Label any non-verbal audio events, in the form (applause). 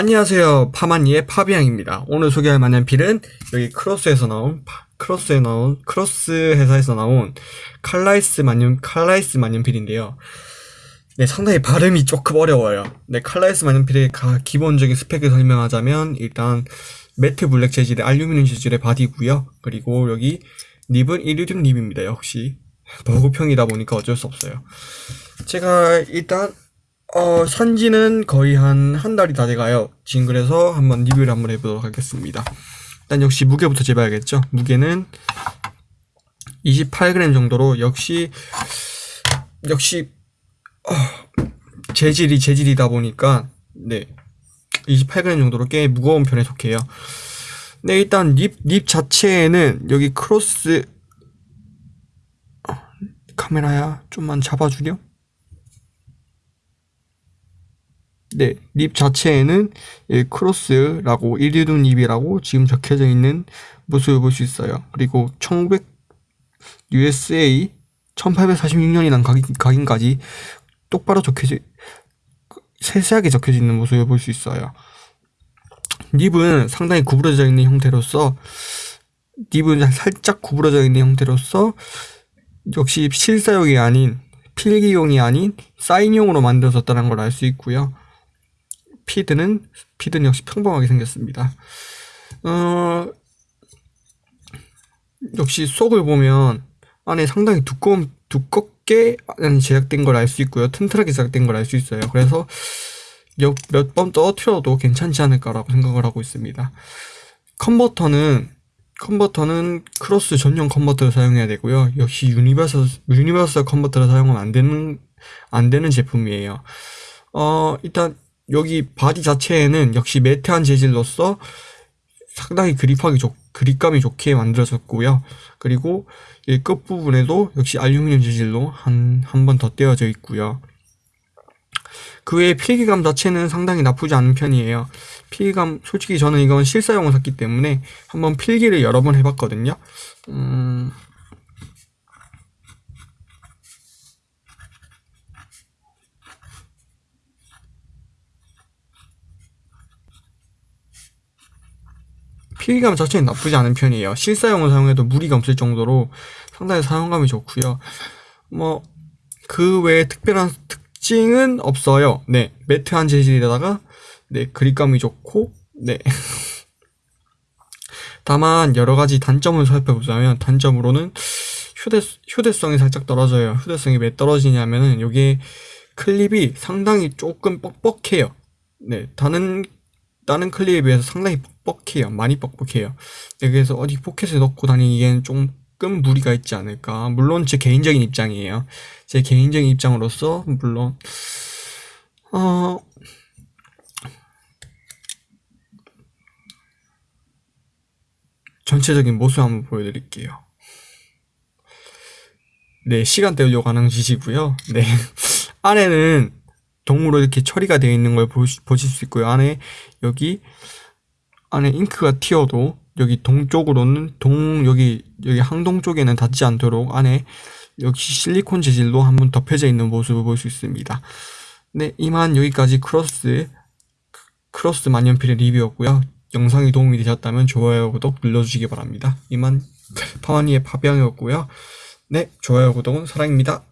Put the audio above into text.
안녕하세요. 파마니의 파비앙입니다. 오늘 소개할 만년필은 여기 크로스에서 나온 크로스에 나온 크로스 회사에서 나온 칼라이스 만년 칼라이스 만년필인데요. 네 상당히 발음이 조금 어려워요. 네 칼라이스 만년필의 기본적인 스펙을 설명하자면 일단 matte black 재질의 알루미늄 재질의 바디고요. 그리고 여기 nib은 이리듐 nib입니다. 역시. (laughs) 보급형이다 보니까 어쩔 수 없어요. 제가 일단 어, 산지는 거의 한, 한 달이 다 돼가요. 지금 그래서 한번 리뷰를 한번 해보도록 하겠습니다. 일단 역시 무게부터 재봐야겠죠. 무게는 28g 정도로 역시, 역시, 어, 재질이 재질이다 보니까, 네. 28g 정도로 꽤 무거운 편에 속해요. 네, 일단 nib, nib 자체에는 여기 크로스, 어, 카메라야, 좀만 잡아주렴. 네, 립 자체에는 크로스라고 일리둠 립이라고 지금 적혀져 있는 모습을 볼 수 있어요. 그리고 1900 USA 1846년이란 각인, 각인 까지 똑바로 적혀져 세세하게 적혀져 있는 모습을 볼 수 있어요. 립은 상당히 구부러져 있는 형태로서 립은 살짝 구부러져 있는 형태로서 역시 실사용이 아닌 필기용이 아닌 사인용으로 만들어졌다는 걸 알 수 있고요. 피드는 피드는 역시 평범하게 생겼습니다. 어, 역시 속을 보면 안에 상당히 두꺼운 두껍게 제작된 걸 알 수 있고요. 튼튼하게 제작된 걸 알 수 있어요. 그래서 몇 번 떨어뜨려도 괜찮지 않을까라고 생각을 하고 있습니다. 컨버터는 컨버터는 크로스 전용 컨버터를 사용해야 되고요. 역시 universal universal 컨버터를 사용하면 안 되는 안 되는 제품이에요. 어 일단 여기 바디 자체에는 역시 matte한 재질로서 상당히 그립하기 좋, 그립감이 좋게 만들어졌고요. 그리고 이 끝부분에도 역시 알루미늄 재질로 한, 한 번 더 떼어져 있고요. 그 외에 필기감 자체는 상당히 나쁘지 않은 편이에요. 필기감, 솔직히 저는 이건 실사용을 샀기 때문에 한번 필기를 여러 번 해봤거든요. 음, 필기감 자체는 나쁘지 않은 편이에요. 실사용을 사용해도 무리가 없을 정도로 상당히 사용감이 좋고요. 뭐 그 외에 특별한 특징은 없어요. 네, 매트한 재질에다가 네 그립감이 좋고 네. (laughs) 다만 여러 가지 단점을 살펴보자면 단점으로는 휴대 휴대성이 살짝 떨어져요. 휴대성이 왜 떨어지냐면은 여기 클립이 상당히 조금 뻑뻑해요. 네, 다른 다른 클립에 비해서 상당히 뻑뻑해요. 많이 뻑뻑해요. 네, 그래서 어디 포켓에 넣고 다니기엔 조금 무리가 있지 않을까. 물론 제 개인적인 입장이에요. 제 개인적인 입장으로서 물론 어 전체적인 모습 한번 보여드릴게요. 네, 시간 때우려고 하는 짓이고요. 네, (laughs) 안에는 동으로 이렇게 처리가 되어 있는 걸 보실 수 있고요. 안에 여기 안에 잉크가 튀어도 여기 동쪽으로는 동 여기 여기 항동 쪽에는 닿지 않도록 안에 역시 실리콘 재질로 한번 덮여져 있는 모습을 볼 수 있습니다. 네, 이만 여기까지 크로스 크로스 만년필의 리뷰였고요. 영상이 도움이 되셨다면 좋아요, 구독 눌러주시기 바랍니다. 이만 (laughs) 파마니의 파비앙이었고요. 네, 좋아요, 구독은 사랑입니다.